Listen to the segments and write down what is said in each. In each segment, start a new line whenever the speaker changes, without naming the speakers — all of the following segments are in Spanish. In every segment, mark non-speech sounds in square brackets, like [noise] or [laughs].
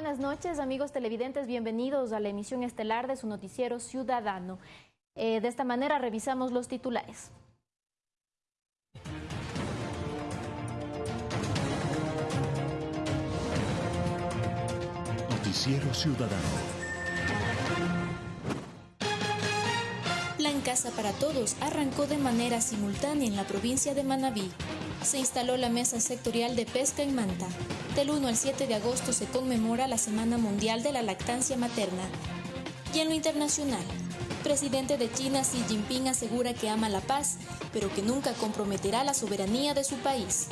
buenas noches, amigos televidentes. Bienvenidos a la emisión estelar de su noticiero Ciudadano. Eh, de esta manera revisamos los titulares.
Noticiero Ciudadano.
Plan Casa para Todos arrancó de manera simultánea en la provincia de Manabí. Se instaló la mesa sectorial de pesca en Manta. Del 1 al 7 de agosto se conmemora la Semana Mundial de la Lactancia Materna. Y en lo internacional, presidente de China Xi Jinping asegura que ama la paz, pero que nunca comprometerá la soberanía de su país.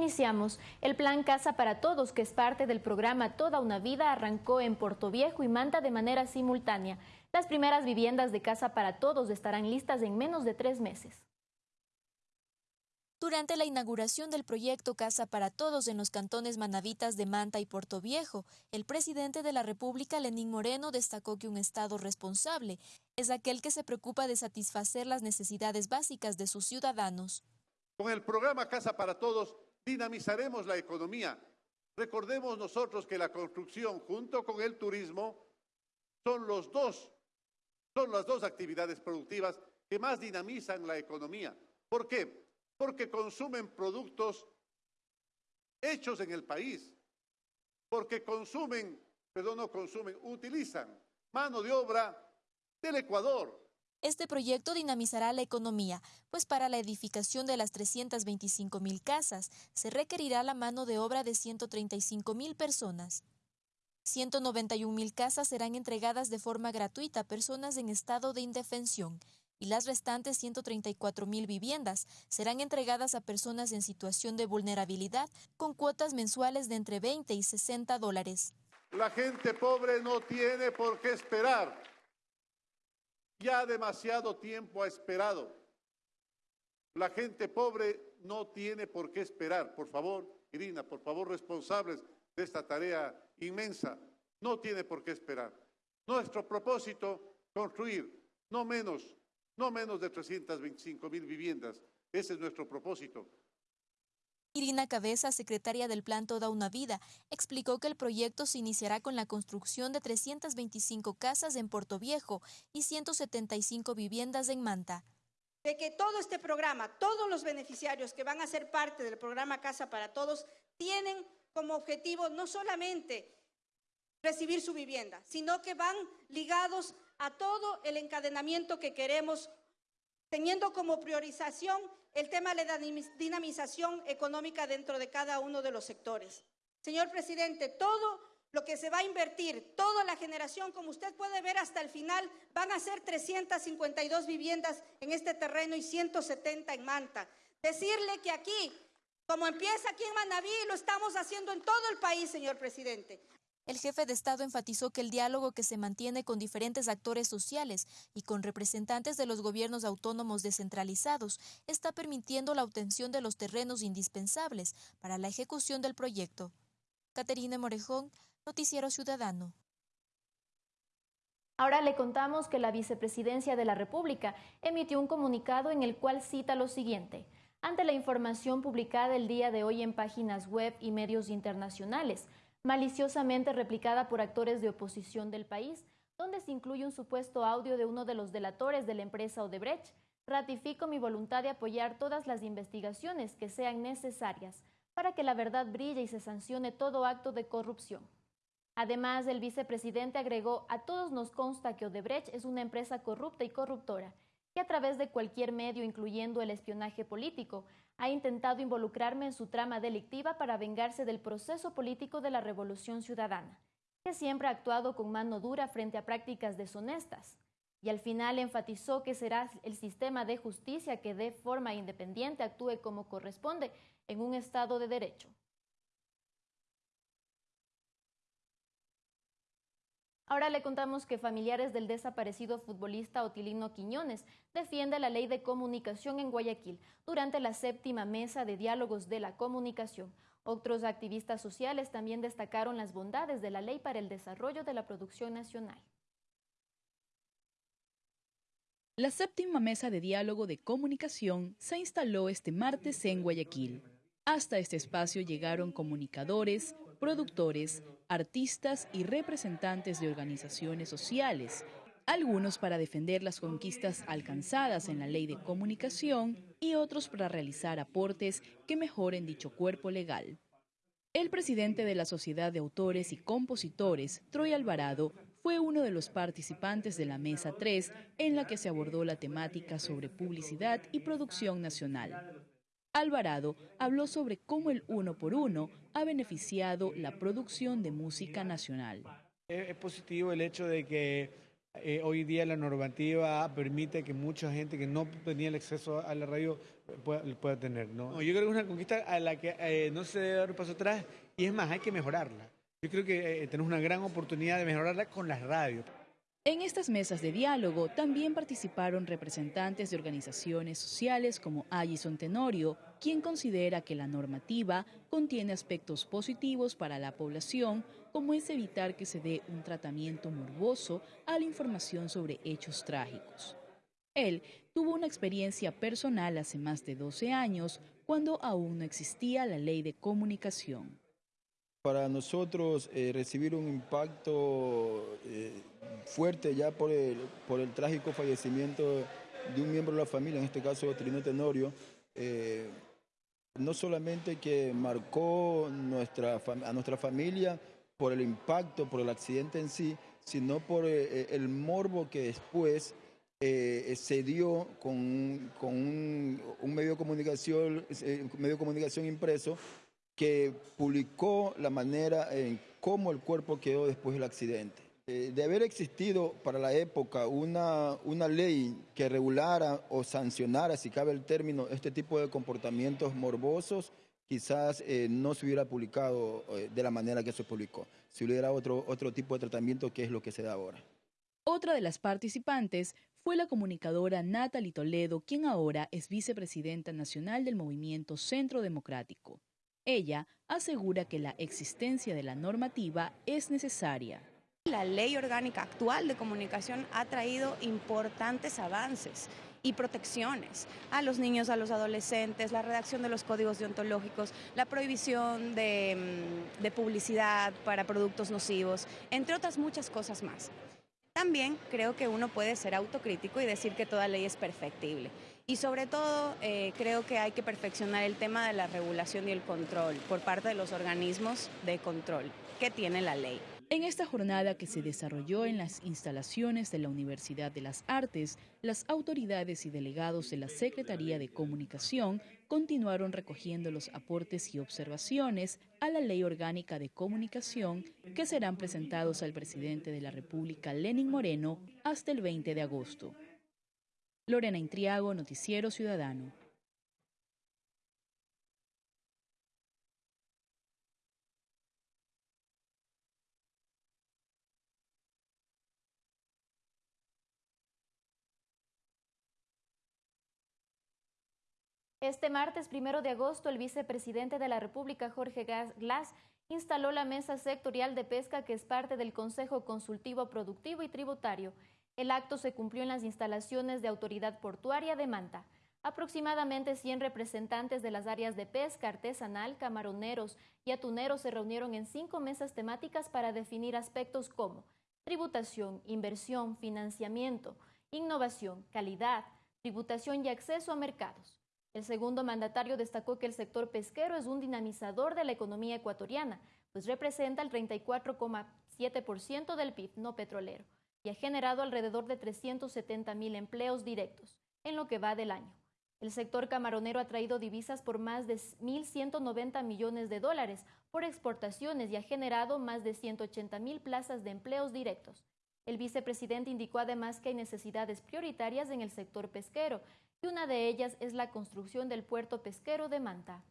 Iniciamos. El plan Casa para Todos, que es parte del programa Toda una Vida, arrancó en Puerto Viejo y Manta de manera simultánea. Las primeras viviendas de Casa para Todos estarán listas en menos de tres meses.
Durante la inauguración del proyecto Casa para Todos en los cantones manavitas de Manta y Puerto Viejo, el presidente de la República, Lenín Moreno, destacó que un Estado responsable es aquel que se preocupa de satisfacer las necesidades básicas de sus ciudadanos.
Con el programa Casa para Todos dinamizaremos la economía. Recordemos nosotros que la construcción junto con el turismo son los dos, son las dos actividades productivas que más dinamizan la economía. ¿Por qué? porque consumen productos hechos en el país, porque consumen, perdón, no consumen, utilizan mano de obra del Ecuador.
Este proyecto dinamizará la economía, pues para la edificación de las 325 mil casas se requerirá la mano de obra de 135 mil personas. 191 mil casas serán entregadas de forma gratuita a personas en estado de indefensión y las restantes 134 mil viviendas serán entregadas a personas en situación de vulnerabilidad con cuotas mensuales de entre 20 y 60 dólares.
La gente pobre no tiene por qué esperar. Ya demasiado tiempo ha esperado. La gente pobre no tiene por qué esperar. Por favor, Irina, por favor, responsables de esta tarea inmensa, no tiene por qué esperar. Nuestro propósito, construir no menos no menos de 325 mil viviendas. Ese es nuestro propósito.
Irina Cabeza, secretaria del Plan Toda una Vida, explicó que el proyecto se iniciará con la construcción de 325 casas en Puerto Viejo y 175 viviendas en Manta.
De que todo este programa, todos los beneficiarios que van a ser parte del programa Casa para Todos, tienen como objetivo no solamente recibir su vivienda, sino que van ligados a todo el encadenamiento que queremos, teniendo como priorización el tema de la dinamización económica dentro de cada uno de los sectores. Señor presidente, todo lo que se va a invertir, toda la generación, como usted puede ver hasta el final, van a ser 352 viviendas en este terreno y 170 en Manta. Decirle que aquí, como empieza aquí en Manaví, lo estamos haciendo en todo el país, señor presidente.
El jefe de Estado enfatizó que el diálogo que se mantiene con diferentes actores sociales y con representantes de los gobiernos autónomos descentralizados está permitiendo la obtención de los terrenos indispensables para la ejecución del proyecto. Caterina Morejón, Noticiero Ciudadano.
Ahora le contamos que la Vicepresidencia de la República emitió un comunicado en el cual cita lo siguiente. Ante la información publicada el día de hoy en páginas web y medios internacionales, maliciosamente replicada por actores de oposición del país, donde se incluye un supuesto audio de uno de los delatores de la empresa Odebrecht, ratifico mi voluntad de apoyar todas las investigaciones que sean necesarias para que la verdad brille y se sancione todo acto de corrupción. Además, el vicepresidente agregó, a todos nos consta que Odebrecht es una empresa corrupta y corruptora, a través de cualquier medio, incluyendo el espionaje político, ha intentado involucrarme en su trama delictiva para vengarse del proceso político de la Revolución Ciudadana, que siempre ha actuado con mano dura frente a prácticas deshonestas. Y al final enfatizó que será el sistema de justicia que de forma independiente actúe como corresponde en un Estado de Derecho. Ahora le contamos que familiares del desaparecido futbolista Otilino Quiñones defiende la ley de comunicación en Guayaquil durante la séptima mesa de diálogos de la comunicación. Otros activistas sociales también destacaron las bondades de la ley para el desarrollo de la producción nacional.
La séptima mesa de diálogo de comunicación se instaló este martes en Guayaquil. Hasta este espacio llegaron comunicadores, productores, artistas y representantes de organizaciones sociales, algunos para defender las conquistas alcanzadas en la ley de comunicación y otros para realizar aportes que mejoren dicho cuerpo legal. El presidente de la Sociedad de Autores y Compositores, Troy Alvarado, fue uno de los participantes de la Mesa 3 en la que se abordó la temática sobre publicidad y producción nacional. Alvarado habló sobre cómo el uno por uno ha beneficiado la producción de música nacional.
Es positivo el hecho de que eh, hoy día la normativa permite que mucha gente que no tenía el acceso a la radio pueda, tener. ¿no? yo creo que es una conquista a la que eh, no se debe dar un paso atrás y es más, hay que mejorarla. Yo creo que eh, tenemos una gran oportunidad de mejorarla con las radios.
En estas mesas de diálogo también participaron representantes de organizaciones sociales como Allison Tenorio, quien considera que la normativa contiene aspectos positivos para la población, como es evitar que se dé un tratamiento morboso a la información sobre hechos trágicos. Él tuvo una experiencia personal hace más de 12 años, cuando aún no existía la ley de comunicación.
Para nosotros eh, recibir un impacto eh, fuerte ya por el, por el trágico fallecimiento de un miembro de la familia, en este caso Trino Tenorio, eh, no solamente que marcó nuestra, a nuestra familia por el impacto, por el accidente en sí, sino por el morbo que después se dio con, con un, un, medio de comunicación, medio de comunicación impreso que publicó la manera en cómo el cuerpo quedó después del accidente. Eh, de haber existido para la época una, una ley que regulara o sancionara, si cabe el término, este tipo de comportamientos morbosos, quizás eh, no se hubiera publicado eh, de la manera que se publicó. Si hubiera otro, otro tipo de tratamiento, que es lo que se da ahora.
Otra de las participantes fue la comunicadora Natalie Toledo, quien ahora es vicepresidenta nacional del movimiento Centro Democrático. Ella asegura que la existencia de la normativa es necesaria.
La ley orgánica actual de comunicación ha traído importantes avances y protecciones a los niños, a los adolescentes, la redacción de los códigos deontológicos, la prohibición de, mm, publicidad para productos nocivos, entre otras muchas cosas más. También creo que uno puede ser autocrítico y decir que toda ley es perfectible. Y sobre todo, eh, creo que hay que perfeccionar el tema de la regulación y el control por parte de los organismos de control que tiene la ley.
En esta jornada que se desarrolló en las instalaciones de la Universidad de las Artes, las autoridades y delegados de la Secretaría de Comunicación continuaron recogiendo los aportes y observaciones a la Ley Orgánica de Comunicación que serán presentados al presidente de la República, Lenin Moreno, hasta el 20 de agosto. Lorena Intriago, Noticiero Ciudadano.
Este martes primero de agosto, el vicepresidente de la República, Jorge Glass, instaló la mesa sectorial de pesca que es parte del Consejo Consultivo Productivo y Tributario. El acto se cumplió en las instalaciones de Autoridad Portuaria de Manta. Aproximadamente 100 representantes de las áreas de pesca artesanal, camaroneros y atuneros se reunieron en cinco mesas temáticas para definir aspectos como tributación, inversión, financiamiento, innovación, calidad, tributación y acceso a mercados. El segundo mandatario destacó que el sector pesquero es un dinamizador de la economía ecuatoriana, pues representa el 34,7% del PIB no petrolero y ha generado alrededor de 370 mil empleos directos en lo que va del año. El sector camaronero ha traído divisas por más de 1.190 millones de dólares por exportaciones y ha generado más de 180 mil plazas de empleos directos. El vicepresidente indicó además que hay necesidades prioritarias en el sector pesquero y una de ellas es la construcción del puerto pesquero de Manta.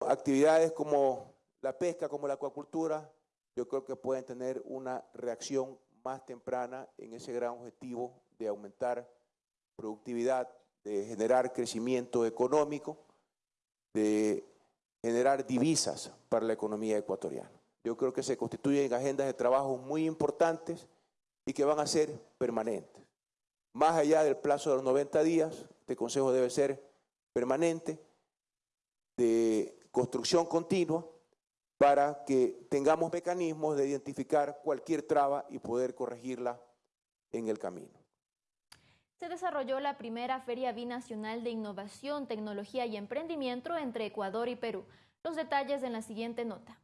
Actividades como la pesca, como la acuacultura, yo creo que pueden tener una reacción más temprana en ese gran objetivo de aumentar productividad, de generar crecimiento económico, de generar divisas para la economía ecuatoriana. Yo creo que se constituyen agendas de trabajo muy importantes y que van a ser permanentes. Más allá del plazo de los 90 días. Este consejo debe ser permanente, de construcción continua, para que tengamos mecanismos de identificar cualquier traba y poder corregirla en el camino.
Se desarrolló la primera Feria Binacional de Innovación, Tecnología y Emprendimiento entre Ecuador y Perú. Los detalles en la siguiente nota.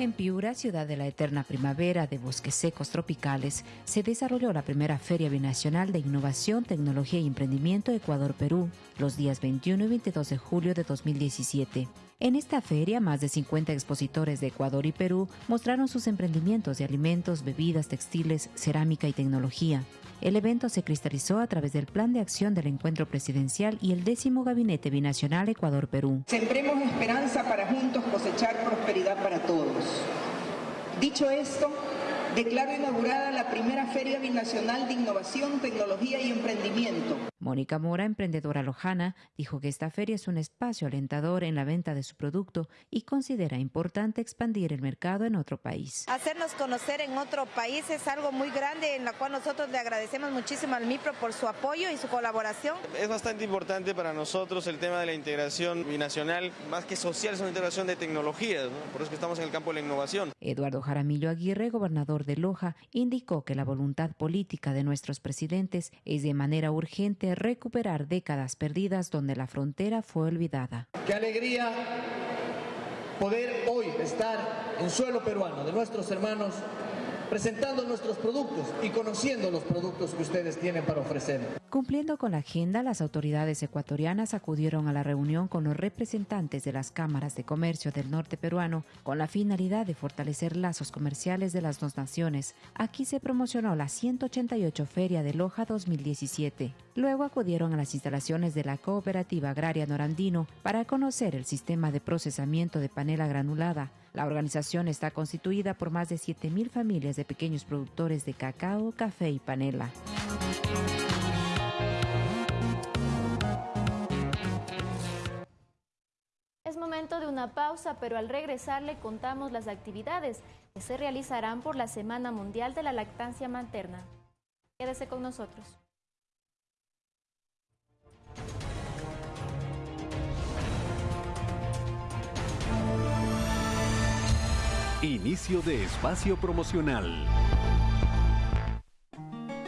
En Piura, ciudad de la eterna primavera de bosques secos tropicales, se desarrolló la primera Feria Binacional de Innovación, Tecnología y Emprendimiento Ecuador-Perú, los días 21 y 22 de julio de 2017. En esta feria, más de 50 expositores de Ecuador y Perú mostraron sus emprendimientos de alimentos, bebidas, textiles, cerámica y tecnología. El evento se cristalizó a través del Plan de Acción del Encuentro Presidencial y el décimo Gabinete Binacional Ecuador-Perú.
Sembremos esperanza para juntos cosechar prosperidad para todos. Dicho esto, declaro inaugurada la primera Feria Binacional de Innovación, Tecnología y Emprendimiento.
Mónica Mora, emprendedora lojana, dijo que esta feria es un espacio alentador en la venta de su producto y considera importante expandir el mercado en otro país.
Hacernos conocer en otro país es algo muy grande en la cual nosotros le agradecemos muchísimo al MIPRO por su apoyo y su colaboración.
Es bastante importante para nosotros el tema de la integración binacional, más que social, es una integración de tecnologías, por eso que estamos en el campo de la innovación.
Eduardo Jaramillo Aguirre, gobernador de Loja, indicó que la voluntad política de nuestros presidentes es de manera urgente recuperar décadas perdidas donde la frontera fue olvidada.
Qué alegría poder hoy estar en suelo peruano de nuestros hermanos presentando nuestros productos y conociendo los productos que ustedes tienen para ofrecer.
Cumpliendo con la agenda, las autoridades ecuatorianas acudieron a la reunión con los representantes de las cámaras de comercio del norte peruano con la finalidad de fortalecer lazos comerciales de las dos naciones. Aquí se promocionó la 188 Feria de Loja 2017. Luego acudieron a las instalaciones de la Cooperativa Agraria Norandino para conocer el sistema de procesamiento de panela granulada, la organización está constituida por más de 7.000 familias de pequeños productores de cacao, café y panela.
Es momento de una pausa, pero al regresar le contamos las actividades que se realizarán por la Semana Mundial de la Lactancia Materna. Quédese con nosotros.
Inicio de espacio promocional.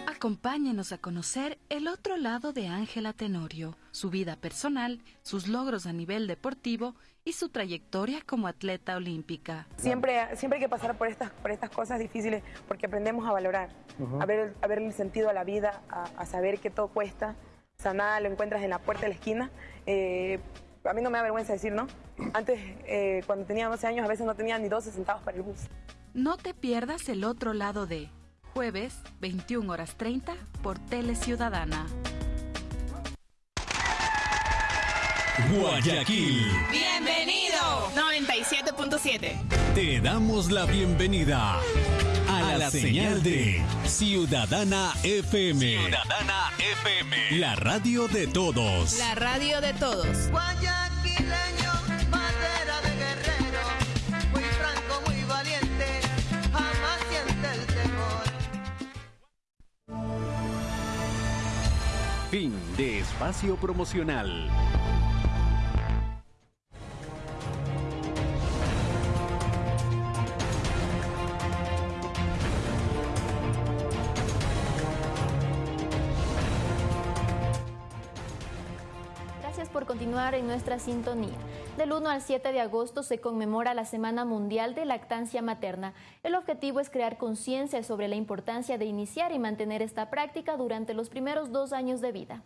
Acompáñenos a conocer el otro lado de Ángela Tenorio, su vida personal, sus logros a nivel deportivo y su trayectoria como atleta olímpica.
Siempre, siempre hay que pasar por estas, por estas cosas difíciles porque aprendemos a valorar, a, ver, a ver el sentido a la vida, a, saber que todo cuesta. O sea, nada lo encuentras en la puerta de la esquina. Eh, a mí no me da vergüenza decir, ¿no? Antes, eh, cuando tenía 12 años, a veces no tenía ni 12 centavos para el bus.
No te pierdas el otro lado de jueves, 21 horas 30, por Tele Ciudadana.
Guayaquil.
Bienvenido. 97.7.
Te damos la bienvenida a, la, señal, de Ciudadana FM. Ciudadana FM. La radio de todos.
La radio de todos.
Fin de espacio promocional.
Por continuar en nuestra sintonía. Del 1 al 7 de agosto se conmemora la Semana Mundial de Lactancia Materna. El objetivo es crear conciencia sobre la importancia de iniciar y mantener esta práctica durante los primeros dos años de vida.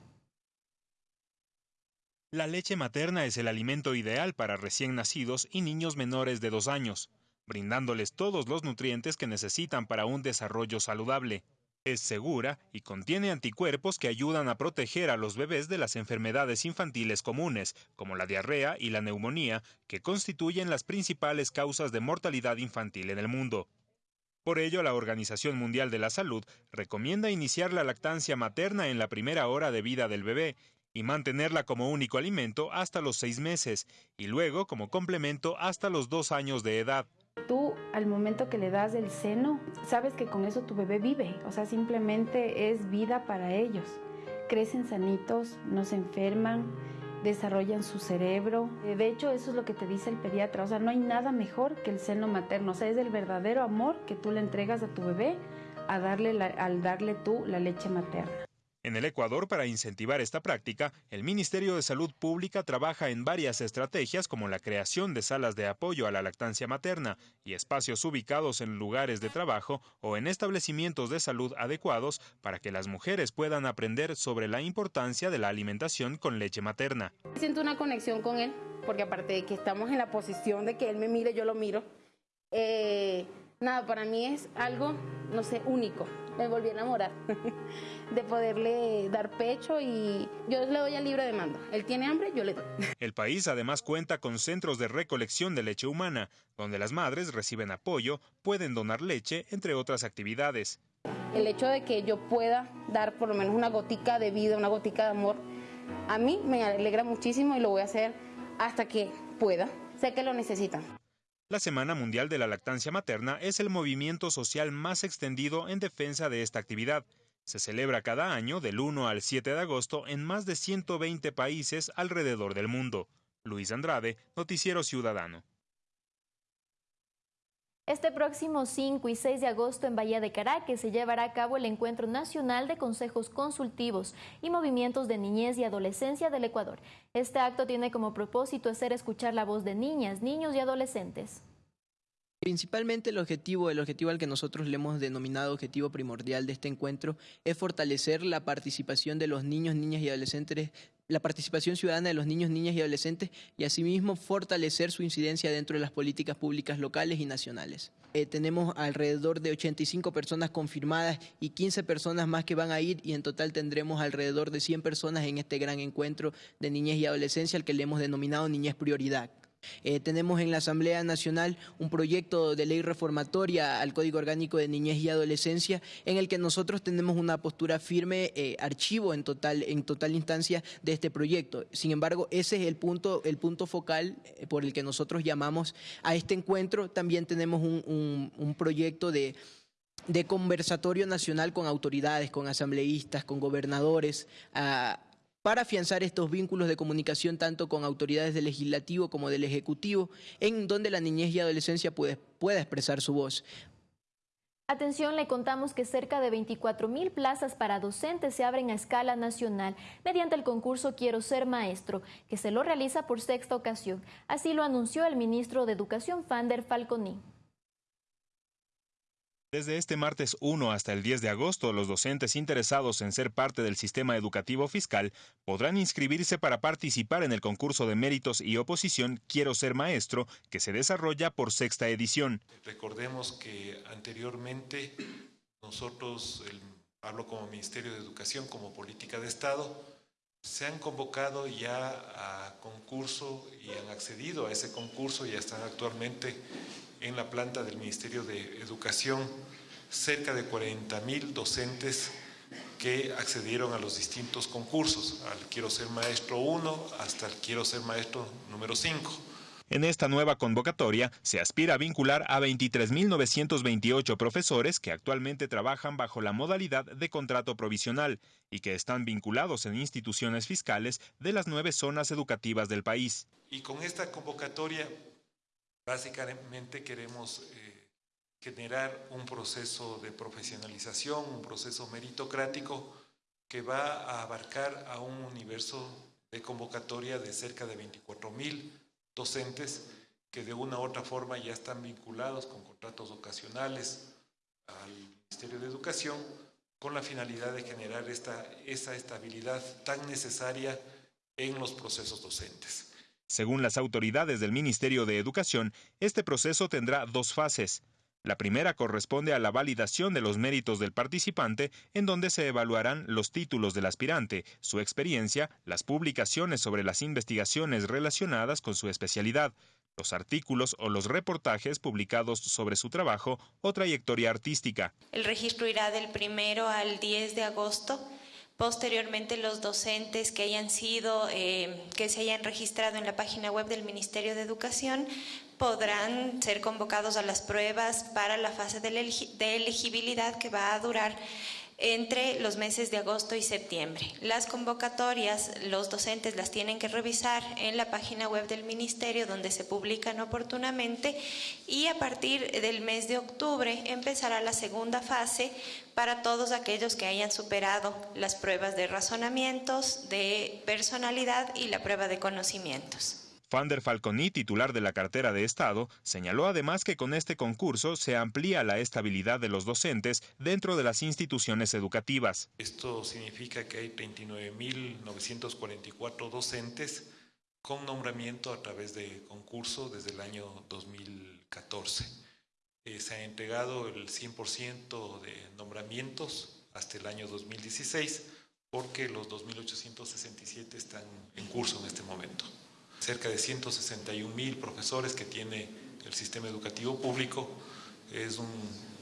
La leche materna es el alimento ideal para recién nacidos y niños menores de dos años, brindándoles todos los nutrientes que necesitan para un desarrollo saludable. Es segura y contiene anticuerpos que ayudan a proteger a los bebés de las enfermedades infantiles comunes, como la diarrea y la neumonía, que constituyen las principales causas de mortalidad infantil en el mundo. Por ello, la Organización Mundial de la Salud recomienda iniciar la lactancia materna en la primera hora de vida del bebé y mantenerla como único alimento hasta los seis meses y luego como complemento hasta los dos años de edad.
Tú al momento que le das el seno, sabes que con eso tu bebé vive, o sea, simplemente es vida para ellos. Crecen sanitos, no se enferman, desarrollan su cerebro. De hecho, eso es lo que te dice el pediatra, o sea, no hay nada mejor que el seno materno, o sea, es el verdadero amor que tú le entregas a tu bebé al darle tú la leche materna.
En el Ecuador, para incentivar esta práctica, el Ministerio de Salud Pública trabaja en varias estrategias como la creación de salas de apoyo a la lactancia materna y espacios ubicados en lugares de trabajo o en establecimientos de salud adecuados para que las mujeres puedan aprender sobre la importancia de la alimentación con leche materna.
Siento una conexión con él, porque aparte de que estamos en la posición de que él me mire, yo lo miro. Eh, nada, para mí es algo, no sé, único. Me volví a enamorar. [laughs] de poderle dar pecho y yo le doy el libre de mando. Él tiene hambre, yo le doy. [laughs]
El país además cuenta con centros de recolección de leche humana, donde las madres reciben apoyo, pueden donar leche, entre otras actividades.
El hecho de que yo pueda dar por lo menos una gotica de vida, una gotica de amor, a mí me alegra muchísimo y lo voy a hacer hasta que pueda. Sé que lo necesitan.
La Semana Mundial de la Lactancia Materna es el movimiento social más extendido en defensa de esta actividad. Se celebra cada año del 1 al 7 de agosto en más de 120 países alrededor del mundo. Luis Andrade, Noticiero Ciudadano.
Este próximo 5 y 6 de agosto en Bahía de Caracas se llevará a cabo el Encuentro Nacional de Consejos Consultivos y Movimientos de Niñez y Adolescencia del Ecuador. Este acto tiene como propósito hacer escuchar la voz de niñas, niños y adolescentes.
Principalmente el objetivo, el objetivo al que nosotros le hemos denominado objetivo primordial de este encuentro es fortalecer la participación de los niños, niñas y adolescentes, la participación ciudadana de los niños, niñas y adolescentes y asimismo fortalecer su incidencia dentro de las políticas públicas locales y nacionales. Eh, tenemos alrededor de 85 personas confirmadas y 15 personas más que van a ir y en total tendremos alrededor de 100 personas en este gran encuentro de niñez y adolescencia al que le hemos denominado Niñez Prioridad. Eh, tenemos en la Asamblea Nacional un proyecto de ley reformatoria al Código Orgánico de Niñez y Adolescencia en el que nosotros tenemos una postura firme, eh, archivo en total, en total instancia de este proyecto. Sin embargo, ese es el punto, el punto focal eh, por el que nosotros llamamos a este encuentro. También tenemos un, proyecto de de conversatorio nacional con autoridades, con asambleístas, con gobernadores, para afianzar estos vínculos de comunicación tanto con autoridades del legislativo como del ejecutivo, en donde la niñez y adolescencia puede, pueda expresar su voz.
Atención, le contamos que cerca de 24 mil plazas para docentes se abren a escala nacional mediante el concurso Quiero ser maestro, que se lo realiza por sexta ocasión. Así lo anunció el ministro de Educación, Fander Falconi.
Desde este martes 1 hasta el 10 de agosto, los docentes interesados en ser parte del sistema educativo fiscal podrán inscribirse para participar en el concurso de méritos y oposición Quiero ser maestro, que se desarrolla por sexta edición.
Recordemos que anteriormente nosotros, hablo como Ministerio de Educación, como política de Estado, se han convocado ya a concurso y han accedido a ese concurso y están actualmente en la planta del Ministerio de Educación cerca de 40 mil docentes que accedieron a los distintos concursos, al Quiero ser maestro 1 hasta el Quiero ser maestro número 5.
En esta nueva convocatoria se aspira a vincular a 23.928 profesores que actualmente trabajan bajo la modalidad de contrato provisional y que están vinculados en instituciones fiscales de las nueve zonas educativas del país.
Y con esta convocatoria Básicamente queremos eh, generar un proceso de profesionalización, un proceso meritocrático que va a abarcar a un universo de convocatoria de cerca de 24 mil docentes que de una u otra forma ya están vinculados con contratos ocasionales al Ministerio de Educación con la finalidad de generar esta, esa estabilidad tan necesaria en los procesos docentes.
Según las autoridades del Ministerio de Educación, este proceso tendrá dos fases. La primera corresponde a la validación de los méritos del participante, en donde se evaluarán los títulos del aspirante, su experiencia, las publicaciones sobre las investigaciones relacionadas con su especialidad, los artículos o los reportajes publicados sobre su trabajo o trayectoria artística.
El registro irá del primero al 10 de agosto
Posteriormente, los docentes que hayan sido, eh, que se hayan registrado en la página web del Ministerio de Educación podrán ser convocados a las pruebas para la fase de elegibilidad que va a durar entre los meses de agosto y septiembre. Las convocatorias, los docentes las tienen que revisar en la página web del Ministerio donde se publican oportunamente y a partir del mes de octubre empezará la segunda fase para todos aquellos que hayan superado las pruebas de razonamientos, de personalidad y la prueba de conocimientos.
Fander Falconi, titular de la cartera de Estado, señaló además que con este concurso se amplía la estabilidad de los docentes dentro de las instituciones educativas.
Esto significa que hay 39.944 docentes con nombramiento a través de concurso desde el año 2014. Eh, se ha entregado el 100% de nombramientos hasta el año 2016 porque los 2.867 están en curso en este momento cerca de 161 mil profesores que tiene el sistema educativo público. Es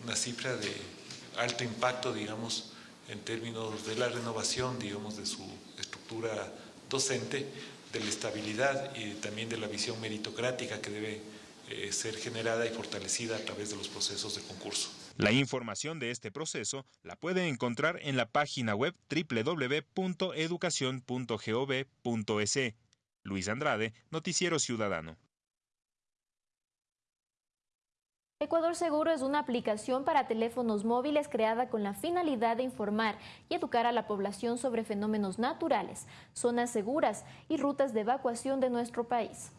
una cifra de alto impacto, digamos, en términos de la renovación, digamos, de su estructura docente, de la estabilidad y también de la visión meritocrática que debe eh, ser generada y fortalecida a través de los procesos de concurso.
La información de este proceso la puede encontrar en la página web www.educacion.gov.es. Luis Andrade, Noticiero Ciudadano.
Ecuador Seguro es una aplicación para teléfonos móviles creada con la finalidad de informar y educar a la población sobre fenómenos naturales, zonas seguras y rutas de evacuación de nuestro país.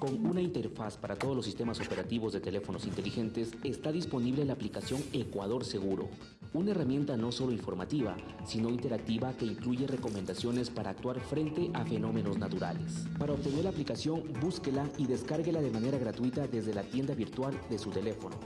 Con una interfaz para todos los sistemas operativos de teléfonos inteligentes, está disponible la aplicación Ecuador Seguro, una herramienta no solo informativa, sino interactiva que incluye recomendaciones para actuar frente a fenómenos naturales. Para obtener la aplicación, búsquela y descárguela de manera gratuita desde la tienda virtual de su teléfono.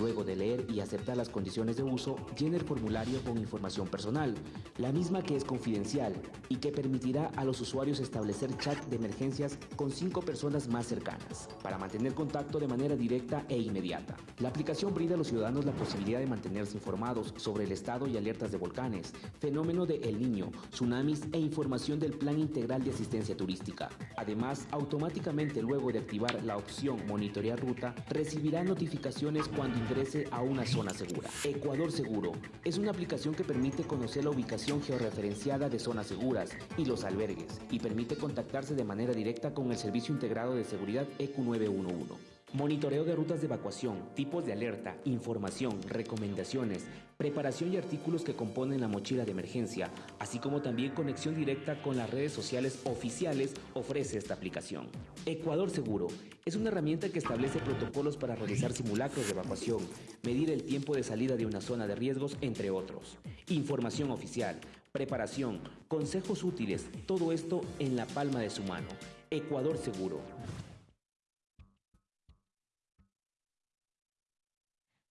Luego de leer y aceptar las condiciones de uso, llene el formulario con información personal, la misma que es confidencial y que permitirá a los usuarios establecer chat de emergencias con cinco personas más cercanas, para mantener contacto de manera directa e inmediata. La aplicación brinda a los ciudadanos la posibilidad de mantenerse informados sobre el estado y alertas de volcanes, fenómeno de El Niño, tsunamis e información del Plan Integral de Asistencia Turística. Además, automáticamente luego de activar la opción Monitorear Ruta, recibirá notificaciones cuando ingrese a una zona segura. Ecuador Seguro es una aplicación que permite conocer la ubicación georreferenciada de zonas seguras y los albergues y permite contactarse de manera directa con el Servicio Integrado de Seguridad EQ911. Monitoreo de rutas de evacuación, tipos de alerta, información, recomendaciones, preparación y artículos que componen la mochila de emergencia, así como también conexión directa con las redes sociales oficiales ofrece esta aplicación. Ecuador Seguro es una herramienta que establece protocolos para realizar simulacros de evacuación, medir el tiempo de salida de una zona de riesgos, entre otros. Información oficial, preparación, consejos útiles, todo esto en la palma de su mano. Ecuador Seguro.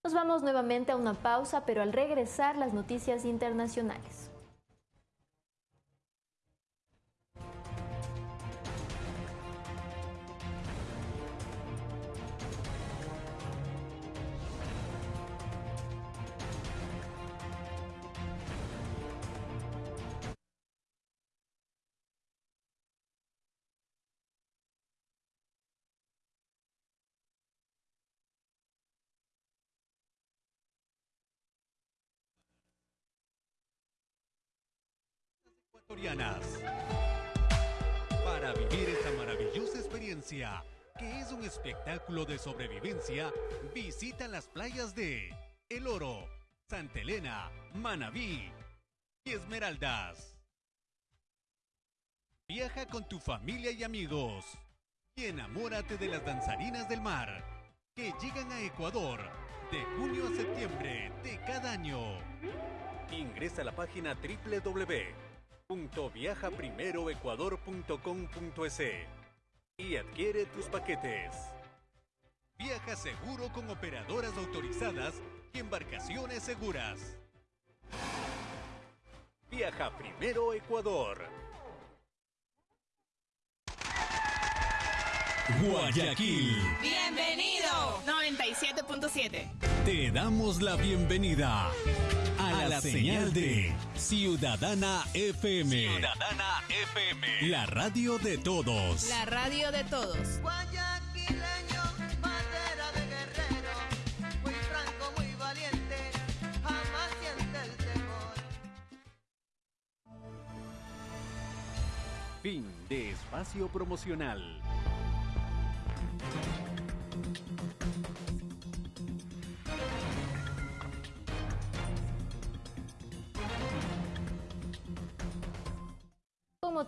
Nos vamos nuevamente a una pausa, pero al regresar las noticias internacionales.
Para vivir esta maravillosa experiencia, que es un espectáculo de sobrevivencia, visita las playas de El Oro, Santa Elena, Manabí y Esmeraldas. Viaja con tu familia y amigos y enamórate de las danzarinas del mar que llegan a Ecuador de junio a septiembre de cada año. Ingresa a la página www www.viajaprimeroecuador.com.es y adquiere tus paquetes. Viaja seguro con operadoras autorizadas y embarcaciones seguras. Viaja Primero Ecuador. Guayaquil.
Bienvenido. 97.7.
Te damos la bienvenida a la señal de Ciudadana FM.
Ciudadana
FM. La radio de todos.
La radio de todos.
Guayaquileño, bandera de guerrero, muy franco, muy valiente, jamás siente el temor.
Fin de espacio promocional.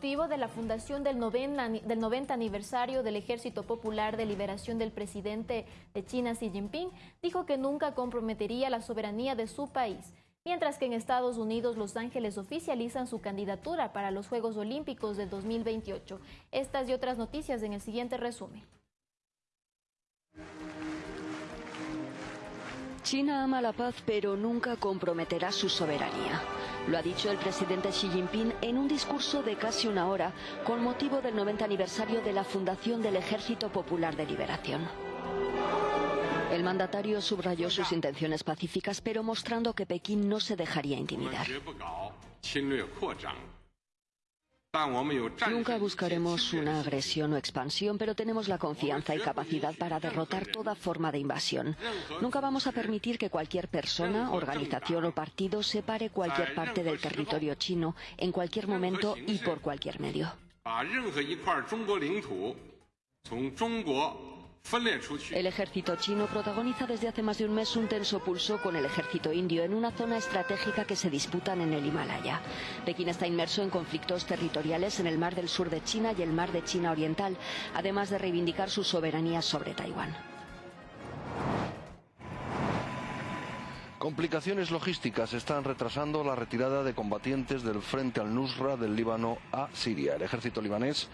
Motivo de la fundación del 90, ani- del 90 aniversario del Ejército Popular de Liberación del presidente de China Xi Jinping, dijo que nunca comprometería la soberanía de su país. Mientras que en Estados Unidos, Los Ángeles oficializan su candidatura para los Juegos Olímpicos del 2028. Estas y otras noticias en el siguiente resumen.
China ama la paz, pero nunca comprometerá su soberanía. Lo ha dicho el presidente Xi Jinping en un discurso de casi una hora con motivo del 90 aniversario de la fundación del Ejército Popular de Liberación. El mandatario subrayó sus intenciones pacíficas, pero mostrando que Pekín no se dejaría intimidar. Nunca buscaremos una agresión o expansión, pero tenemos la confianza y capacidad para derrotar toda forma de invasión. Nunca vamos a permitir que cualquier persona, organización o partido separe cualquier parte del territorio chino en cualquier momento y por cualquier medio. El ejército chino protagoniza desde hace más de un mes un tenso pulso con el ejército indio en una zona estratégica que se disputan en el Himalaya. Pekín está inmerso en conflictos territoriales en el mar del sur de China y el mar de China Oriental, además de reivindicar su soberanía sobre Taiwán.
Complicaciones logísticas están retrasando la retirada de combatientes del frente al Nusra del Líbano a Siria. El ejército libanés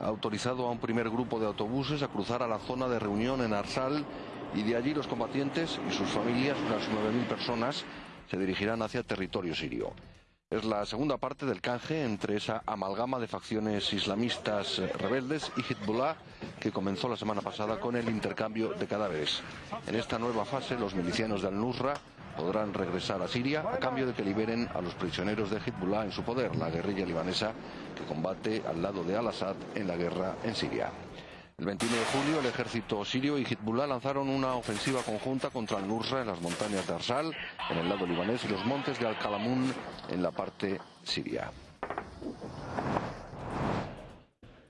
ha autorizado a un primer grupo de autobuses a cruzar a la zona de reunión en Arsal y de allí los combatientes y sus familias, unas 9.000 personas, se dirigirán hacia territorio sirio. Es la segunda parte del canje entre esa amalgama de facciones islamistas rebeldes y Hezbollah que comenzó la semana pasada con el intercambio de cadáveres. En esta nueva fase, los milicianos de Al-Nusra podrán regresar a Siria a cambio de que liberen a los prisioneros de Hezbollah en su poder, la guerrilla libanesa que combate al lado de Al-Assad en la guerra en Siria. El 21 de julio, el ejército sirio y Hezbollah lanzaron una ofensiva conjunta contra al-Nusra en las montañas de Arsal, en el lado libanés, y los montes de Al-Qalamun en la parte siria.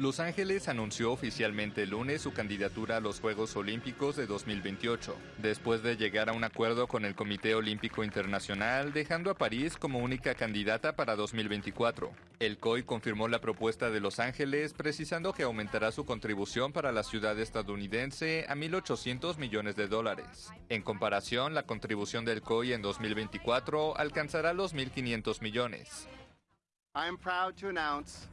Los Ángeles anunció oficialmente el lunes su candidatura a los Juegos Olímpicos de 2028, después de llegar a un acuerdo con el Comité Olímpico Internacional, dejando a París como única candidata para 2024. El COI confirmó la propuesta de Los Ángeles, precisando que aumentará su contribución para la ciudad estadounidense a 1.800 millones de dólares. En comparación, la contribución del COI en 2024 alcanzará los 1.500 millones.
I am proud to announce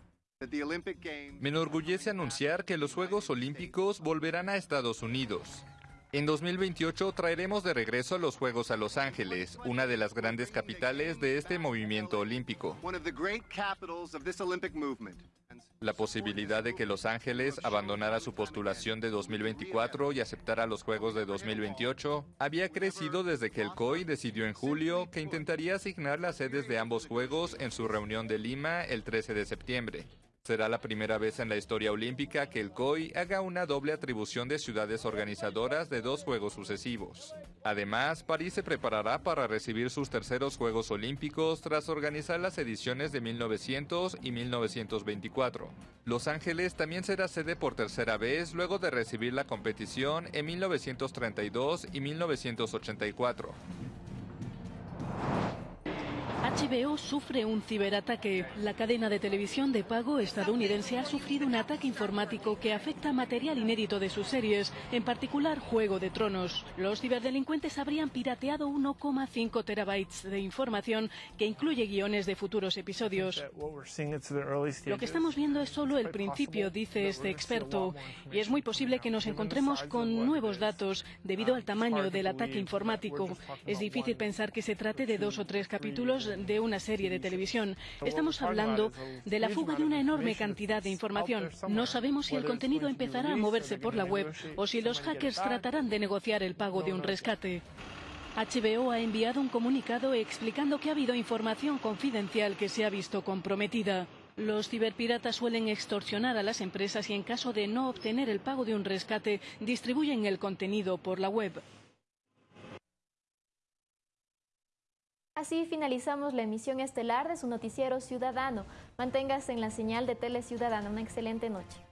Me enorgullece anunciar que los Juegos Olímpicos volverán a Estados Unidos. En 2028 traeremos de regreso los Juegos a Los Ángeles, una de las grandes capitales de este movimiento olímpico. La posibilidad de que Los Ángeles abandonara su postulación de 2024 y aceptara los Juegos de 2028 había crecido desde que el COI decidió en julio que intentaría asignar las sedes de ambos Juegos en su reunión de Lima el 13 de septiembre. Será la primera vez en la historia olímpica que el COI haga una doble atribución de ciudades organizadoras de dos Juegos sucesivos. Además, París se preparará para recibir sus terceros Juegos Olímpicos tras organizar las ediciones de 1900 y 1924. Los Ángeles también será sede por tercera vez luego de recibir la competición en 1932 y 1984.
HBO sufre un ciberataque. La cadena de televisión de pago estadounidense ha sufrido un ataque informático que afecta material inédito de sus series, en particular Juego de Tronos. Los ciberdelincuentes habrían pirateado 1,5 terabytes de información que incluye guiones de futuros episodios. Lo que estamos viendo es solo el principio, dice este experto, y es muy posible que nos encontremos con nuevos datos debido al tamaño del ataque informático. Es difícil pensar que se trate de dos o tres capítulos de una serie de televisión. Estamos hablando de la fuga de una enorme cantidad de información. No sabemos si el contenido empezará a moverse por la web o si los hackers tratarán de negociar el pago de un rescate. HBO ha enviado un comunicado explicando que ha habido información confidencial que se ha visto comprometida. Los ciberpiratas suelen extorsionar a las empresas y en caso de no obtener el pago de un rescate, distribuyen el contenido por la web.
Así finalizamos la emisión estelar de su noticiero ciudadano. Manténgase en la señal de Tele Ciudadana. Una excelente noche.